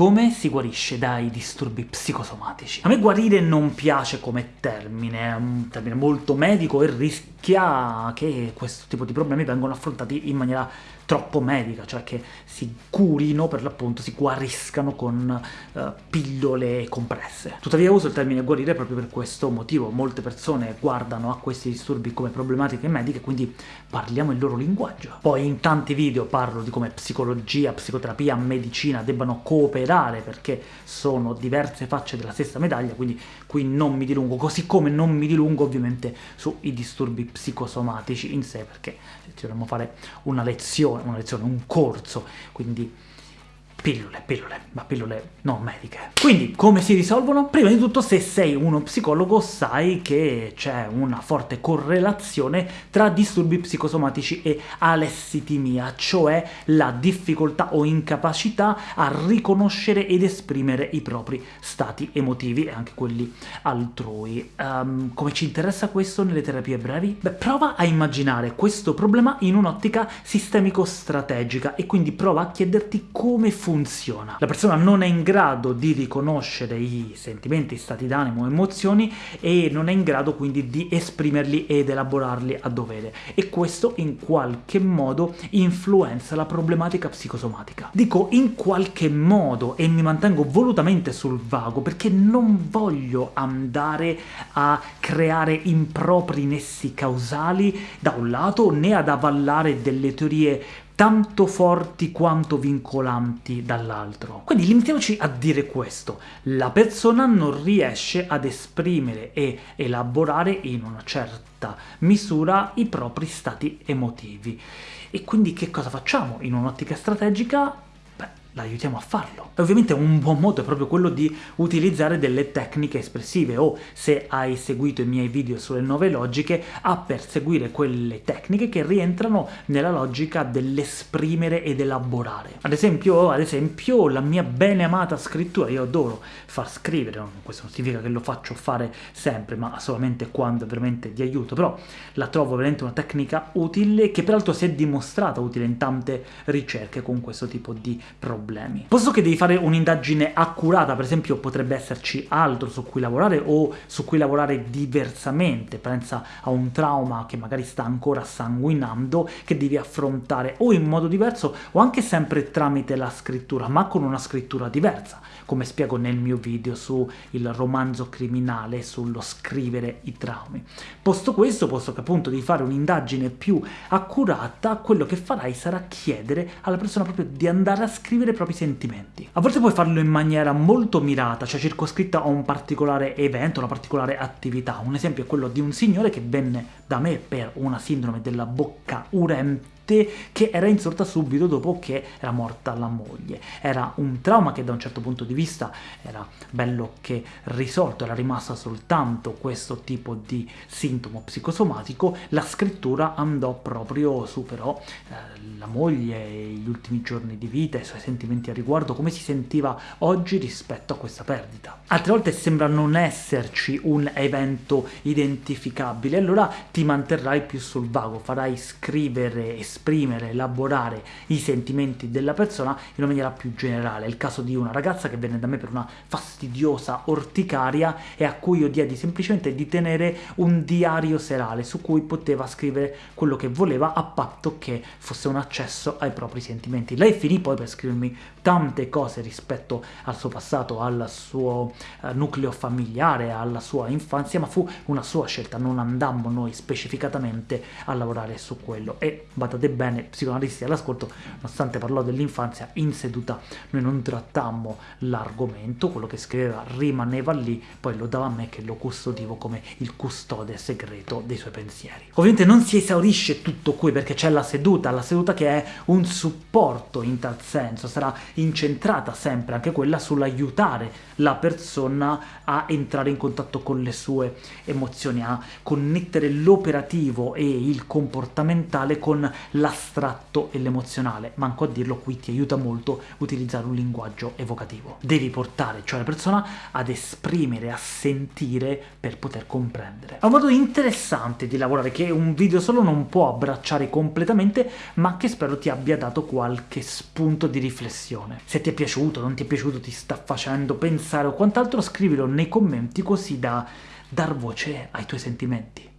come si guarisce dai disturbi psicosomatici? A me guarire non piace come termine, è un termine molto medico e rischia che questo tipo di problemi vengano affrontati in maniera troppo medica, cioè che si curino, per l'appunto, si guariscano con uh, pillole compresse. Tuttavia uso il termine guarire proprio per questo motivo, molte persone guardano a questi disturbi come problematiche mediche, quindi parliamo il loro linguaggio. Poi in tanti video parlo di come psicologia, psicoterapia, medicina debbano cooperare perché sono diverse facce della stessa medaglia, quindi qui non mi dilungo, così come non mi dilungo ovviamente sui disturbi psicosomatici in sé, perché ci dovremmo fare una lezione una lezione, un corso, quindi Pillole, pillole, ma pillole non mediche. Quindi, come si risolvono? Prima di tutto, se sei uno psicologo, sai che c'è una forte correlazione tra disturbi psicosomatici e alessitimia, cioè la difficoltà o incapacità a riconoscere ed esprimere i propri stati emotivi e anche quelli altrui. Um, come ci interessa questo nelle terapie brevi? Beh, prova a immaginare questo problema in un'ottica sistemico-strategica e quindi prova a chiederti come funziona funziona. La persona non è in grado di riconoscere i sentimenti, stati d'animo, emozioni e non è in grado quindi di esprimerli ed elaborarli a dovere, e questo in qualche modo influenza la problematica psicosomatica. Dico in qualche modo e mi mantengo volutamente sul vago perché non voglio andare a creare impropri nessi causali da un lato, né ad avallare delle teorie tanto forti quanto vincolanti dall'altro. Quindi limitiamoci a dire questo, la persona non riesce ad esprimere e elaborare in una certa misura i propri stati emotivi. E quindi che cosa facciamo? In un'ottica strategica l'aiutiamo a farlo. E ovviamente un buon modo è proprio quello di utilizzare delle tecniche espressive, o se hai seguito i miei video sulle nuove logiche, a perseguire quelle tecniche che rientrano nella logica dell'esprimere ed elaborare. Ad esempio, ad esempio, la mia bene amata scrittura, io adoro far scrivere, questo non significa che lo faccio fare sempre, ma solamente quando veramente di aiuto, però la trovo veramente una tecnica utile, che peraltro si è dimostrata utile in tante ricerche con questo tipo di problemi problemi. Posto che devi fare un'indagine accurata, per esempio potrebbe esserci altro su cui lavorare o su cui lavorare diversamente, pensa a un trauma che magari sta ancora sanguinando, che devi affrontare o in modo diverso o anche sempre tramite la scrittura, ma con una scrittura diversa, come spiego nel mio video sul romanzo criminale, sullo scrivere i traumi. Posto questo, posto che appunto devi fare un'indagine più accurata, quello che farai sarà chiedere alla persona proprio di andare a scrivere i propri sentimenti. A volte puoi farlo in maniera molto mirata, cioè circoscritta a un particolare evento, una particolare attività. Un esempio è quello di un signore che venne da me per una sindrome della bocca urente che era insorta subito dopo che era morta la moglie. Era un trauma che da un certo punto di vista era bello che risolto, era rimasta soltanto questo tipo di sintomo psicosomatico, la scrittura andò proprio su però eh, la moglie, gli ultimi giorni di vita, i suoi sentimenti a riguardo, come si sentiva oggi rispetto a questa perdita. Altre volte sembra non esserci un evento identificabile, allora ti manterrai più sul vago, farai scrivere, esprimere esprimere, elaborare i sentimenti della persona in una maniera più generale. È il caso di una ragazza che venne da me per una fastidiosa orticaria e a cui io diedi semplicemente di tenere un diario serale su cui poteva scrivere quello che voleva a patto che fosse un accesso ai propri sentimenti. Lei finì poi per scrivermi tante cose rispetto al suo passato, al suo uh, nucleo familiare, alla sua infanzia, ma fu una sua scelta, non andammo noi specificatamente a lavorare su quello. E badate bene, psicoanalisti all'ascolto, nonostante parlò dell'infanzia, in seduta noi non trattammo l'argomento, quello che scriveva rimaneva lì, poi lo dava a me che lo custodivo come il custode segreto dei suoi pensieri. Ovviamente non si esaurisce tutto qui perché c'è la seduta, la seduta che è un supporto in tal senso, sarà incentrata sempre anche quella sull'aiutare la persona a entrare in contatto con le sue emozioni, a connettere l'operativo e il comportamentale con l'astratto e l'emozionale, manco a dirlo qui ti aiuta molto utilizzare un linguaggio evocativo. Devi portare cioè la persona ad esprimere, a sentire per poter comprendere. È un modo interessante di lavorare che un video solo non può abbracciare completamente, ma che spero ti abbia dato qualche spunto di riflessione. Se ti è piaciuto, non ti è piaciuto, ti sta facendo pensare o quant'altro, scrivilo nei commenti così da dar voce ai tuoi sentimenti.